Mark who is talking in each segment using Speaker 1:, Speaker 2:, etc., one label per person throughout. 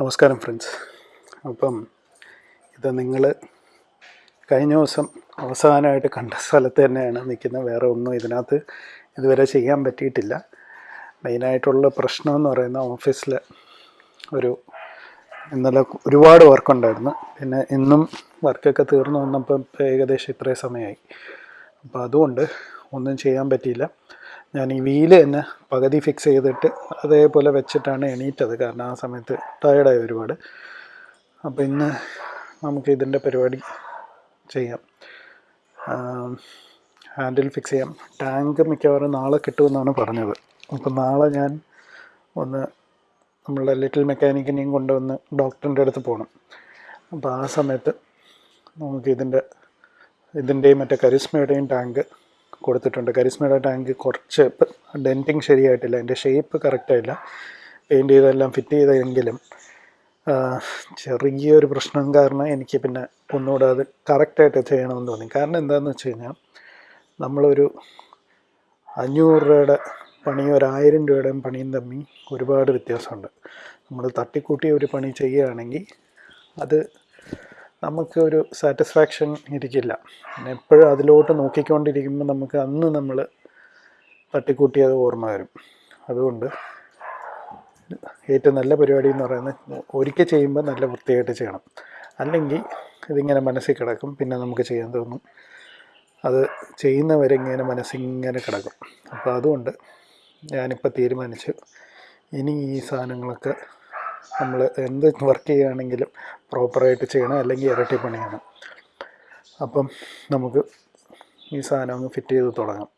Speaker 1: നമസ്കാരം ഫ്രണ്ട്സ്. അപ്പം ഇത് നിങ്ങൾ കഴിഞ്ഞ ദിവസം അവസാനമായിട്ട് കണ്ട സ്ഥലത്ത് തന്നെയാണ് നിൽക്കുന്നത്. വേറെ ഒന്നും ഇതിനകത്ത് ഇതുവരെ ചെയ്യാൻ പറ്റിയിട്ടില്ല. മെയിനായിട്ടുള്ള പ്രശ്നം എന്ന് പറയുന്ന ഓഫീസിൽ ഒരു ഇന്നലെ ഒരുപാട് വർക്കുണ്ടായിരുന്നു. പിന്നെ ഇന്നും വർക്കൊക്കെ തീർന്നു വന്നപ്പോൾ ഏകദേശം ഇത്രയും സമയമായി. അപ്പോൾ അതുകൊണ്ട് ഒന്നും ചെയ്യാൻ പറ്റിയില്ല. ഞാൻ ഈ വീൽ തന്നെ പകുതി ഫിക്സ് ചെയ്തിട്ട് അതേപോലെ വെച്ചിട്ടാണ് എണീറ്റത്. കാരണം ആ സമയത്ത് ടയർഡായി ഒരുപാട്. അപ്പോൾ ഇന്ന് നമുക്ക് ഇതിന്റെ പരിപാടി ചെയ്യാം. ഹാൻഡിൽ ഫിക്സ് ചെയ്യാം. ടാങ്ക് മിക്കവാറും നാളെ കിട്ടുമെന്നാണ് പറഞ്ഞത്. അപ്പം നാളെ ഞാൻ ഒന്ന് നമ്മളുടെ ലിറ്റിൽ മെക്കാനിക്കിനെയും കൊണ്ടുവന്ന് ഡോക്ടറിന്റെ അടുത്ത് പോകണം അപ്പോൾ ആ സമയത്ത് നമുക്ക് ഇതിന്റെ ഇതിന്റെയും മറ്റേ കരിസ്മയുടെയും ടാങ്ക് കൊടുത്തിട്ടുണ്ട്. കരിസ്മയുടെ ടാങ്ക് കുറച്ച് ഡെന്റിങ് ശരിയായിട്ടില്ല. അതിന്റെ ഷേപ്പ് കറക്റ്റായില്ല. പെയിന്റ് ചെയ്തെല്ലാം ഫിറ്റ് ചെയ്തെങ്കിലും ചെറിയൊരു പ്രശ്നം കാരണം എനിക്ക് പിന്നെ ഒന്നുകൂടെ അത് കറക്റ്റായിട്ട് ചെയ്യണമെന്ന് തോന്നി. കാരണം എന്താണെന്ന് വെച്ച് കഴിഞ്ഞാൽ നമ്മളൊരു അഞ്ഞൂറ് രൂപയുടെ പണിയും ഒരു ആയിരം രൂപയുടെയും പണിയും തമ്മിൽ ഒരുപാട് വ്യത്യാസമുണ്ട്. നമ്മൾ തട്ടിക്കൂട്ടി ഒരു പണി ചെയ്യുകയാണെങ്കിൽ അത് നമുക്ക് ഒരു സാറ്റിസ്ഫാക്ഷൻ ഇരിക്കില്ല. എപ്പോഴും അതിലോട്ട് നോക്കിക്കൊണ്ടിരിക്കുമ്പോൾ നമുക്ക് അന്ന് നമ്മൾ തട്ടിക്കൂട്ടിയത് ഓർമ്മ വരും. അതുകൊണ്ട് ഏറ്റവും നല്ല പരിപാടി എന്ന് പറയുന്നത് ഒരിക്കൽ ചെയ്യുമ്പോൾ നല്ല വൃത്തിയായിട്ട് ചെയ്യണം. അല്ലെങ്കിൽ ഇതിങ്ങനെ മനസ്സിൽ കിടക്കും പിന്നെ നമുക്ക് ചെയ്യാൻ തോന്നും. അത് ചെയ്യുന്നവരെ ഇങ്ങനെ മനസ്സിങ്ങനെ കിടക്കും. അപ്പോൾ അതുകൊണ്ട് ഞാനിപ്പോൾ തീരുമാനിച്ചു. ഇനി ഈ സാധനങ്ങളൊക്കെ നമ്മൾ എന്ത് വർക്ക് ചെയ്യുകയാണെങ്കിലും പ്രോപ്പറായിട്ട് ചെയ്യണം അല്ലെങ്കിൽ ഇരട്ടി പണിയണം. അപ്പം നമുക്ക് ഈ സാധനം ഒന്ന് ഫിറ്റ് ചെയ്ത് തുടങ്ങാം.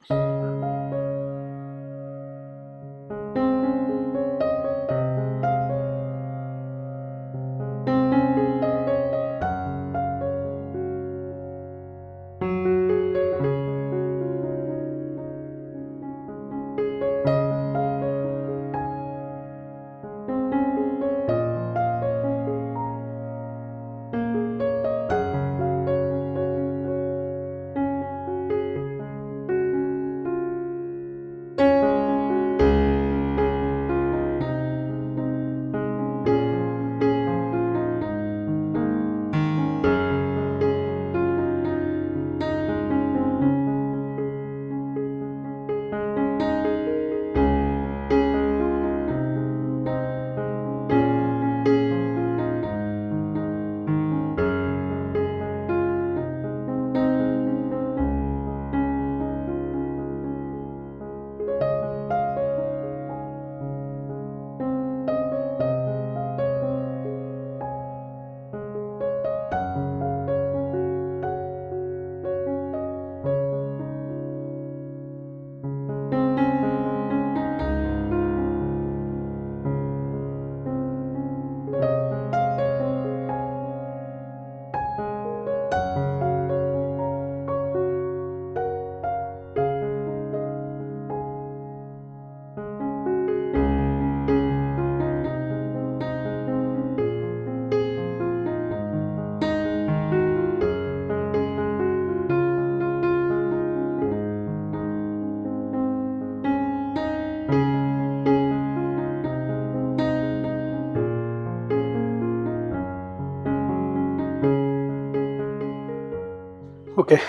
Speaker 1: ഓക്കെ.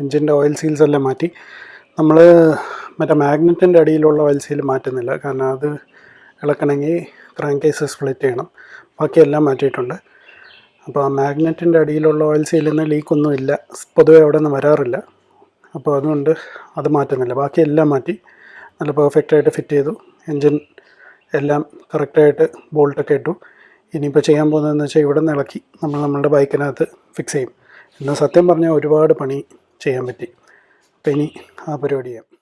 Speaker 1: എൻജിന്റെ ഓയിൽ സീൽസ് എല്ലാം മാറ്റി. നമ്മൾ മറ്റേ മാഗ്നറ്റിന്റെ അടിയിലുള്ള ഓയിൽ സീൽ മാറ്റുന്നില്ല. കാരണം അത് ഇളക്കണമെങ്കിൽ ക്രാങ്ക് കേസ് സ്പ്ലിറ്റ് ചെയ്യണം ബാക്കിയെല്ലാം മാറ്റിയിട്ടുണ്ട്. അപ്പോൾ ആ മാഗ്നറ്റിന്റെ അടിയിലുള്ള ഓയിൽ സീലിൽ നിന്ന് ലീക്കൊന്നും ഇല്ല. പൊതുവേ അവിടെ നിന്ന് വരാറില്ല. അപ്പോൾ അതുകൊണ്ട് അത് മാറ്റുന്നില്ല. ബാക്കിയെല്ലാം മാറ്റി നല്ല പെർഫെക്റ്റായിട്ട് ഫിറ്റ് ചെയ്തു. എൻജിൻ എല്ലാം കറക്റ്റായിട്ട് ബോൾട്ടൊക്കെ ഇട്ടു. ഇനിയിപ്പോൾ ചെയ്യാൻ പോകുന്നതെന്ന് വെച്ചാൽ ഇവിടെ നിന്ന് ഇളക്കി നമ്മൾ നമ്മളുടെ ബൈക്കിനകത്ത് ഫിക്സ് ചെയ്യും. ഇന്ന് സത്യം പറഞ്ഞാൽ ഒരുപാട് പണി ചെയ്യാൻ പറ്റി. അപ്പം ഇനി ആ പരിപാടി ചെയ്യാം.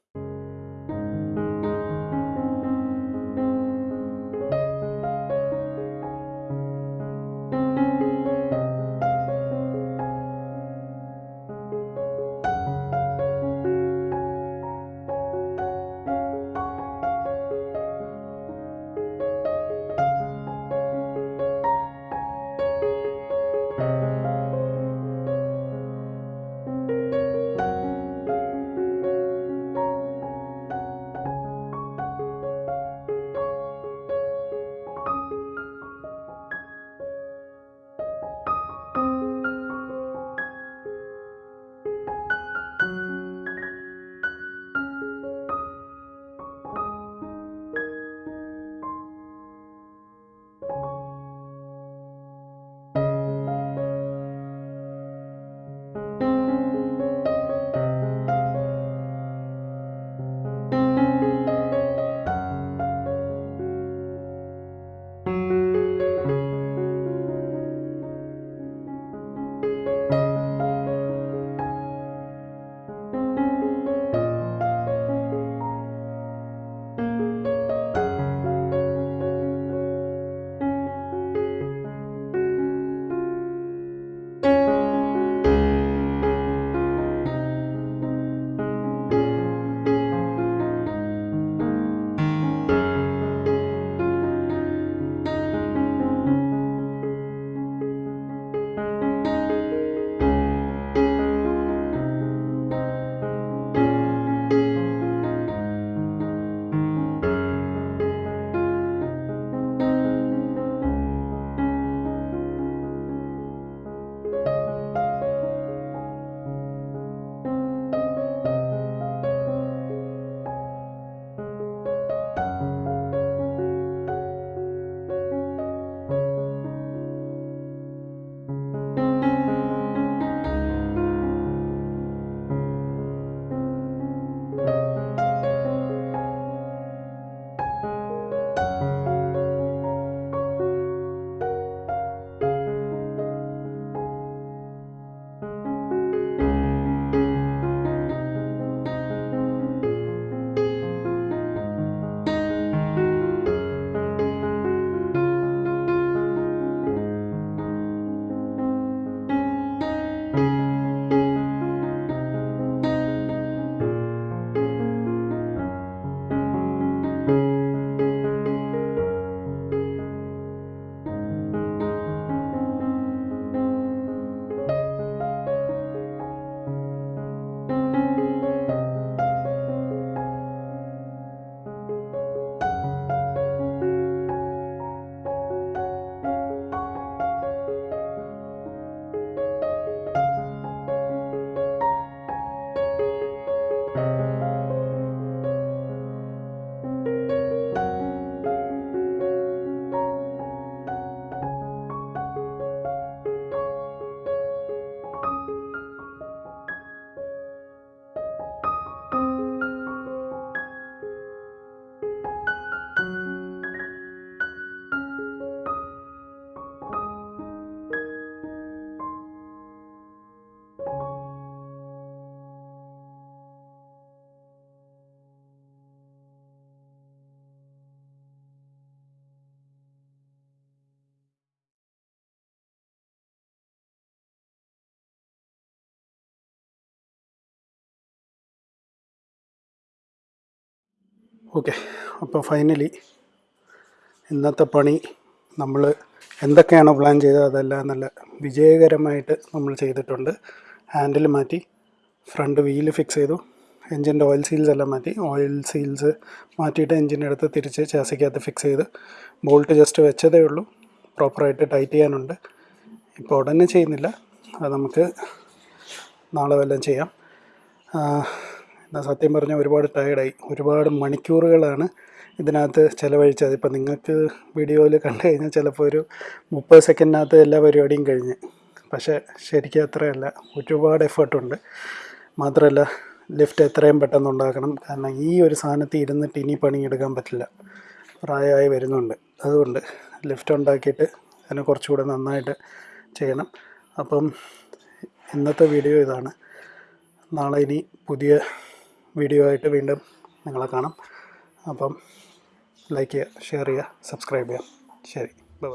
Speaker 1: ഓക്കെ. അപ്പോൾ ഫൈനലി ഇന്നത്തെ പണി നമ്മൾ എന്തൊക്കെയാണ് പ്ലാൻ ചെയ്തത് അതെല്ലാം നല്ല വിജയകരമായിട്ട് നമ്മൾ ചെയ്തിട്ടുണ്ട്. ഹാൻഡിൽ മാറ്റി ഫ്രണ്ട് വീൽ ഫിക്സ് ചെയ്തു എൻജിന്റെ ഓയിൽ സീൽസ് എല്ലാം മാറ്റി. ഓയിൽ സീൽസ് മാറ്റിയിട്ട് എൻജിന്റെ അടുത്ത് തിരിച്ച് ചാസിക്കകത്ത് ഫിക്സ് ചെയ്ത് ബോൾട്ട് ജസ്റ്റ് വെച്ചതേ ഉള്ളൂ. പ്രോപ്പറായിട്ട് ടൈറ്റ് ചെയ്യാനുണ്ട്. ഇപ്പോൾ ഉടനെ ചെയ്യുന്നില്ല. അത് നമുക്ക് നാളെ വല്ലതും ചെയ്യാം. സത്യം പറഞ്ഞാൽ ഒരുപാട് ടയർഡായി ഒരുപാട് മണിക്കൂറുകളാണ് ഇതിനകത്ത് ചിലവഴിച്ചത്. ഇപ്പം നിങ്ങൾക്ക് വീഡിയോയിൽ കണ്ടു കഴിഞ്ഞാൽ ചിലപ്പോൾ ഒരു മുപ്പത് സെക്കൻഡിനകത്ത് എല്ലാ പരിപാടിയും കഴിഞ്ഞ്. പക്ഷേ ശരിക്കും അത്രയല്ല. ഒരുപാട് എഫേർട്ടുണ്ട് മാത്രമല്ല ലിഫ്റ്റ് എത്രയും പെട്ടെന്ന് ഉണ്ടാക്കണം. കാരണം ഈ ഒരു സാധനത്തിൽ ഇരുന്നിട്ട് ഇനി പണിയെടുക്കാൻ പറ്റില്ല. പ്രായമായി വരുന്നുണ്ട്. അതുകൊണ്ട് ലിഫ്റ്റ് ഉണ്ടാക്കിയിട്ട് അതിനെ കുറച്ചുകൂടെ നന്നായിട്ട് ചെയ്യണം. അപ്പം ഇന്നത്തെ വീഡിയോ ഇതാണ്. നാളെ ഇനി പുതിയ വീഡിയോ ആയിട്ട് വീണ്ടും നിങ്ങളെ കാണാം. അപ്പം ലൈക്ക് ചെയ്യുക ഷെയർ ചെയ്യുക സബ്സ്ക്രൈബ് ചെയ്യുക. ശരി. ബൈ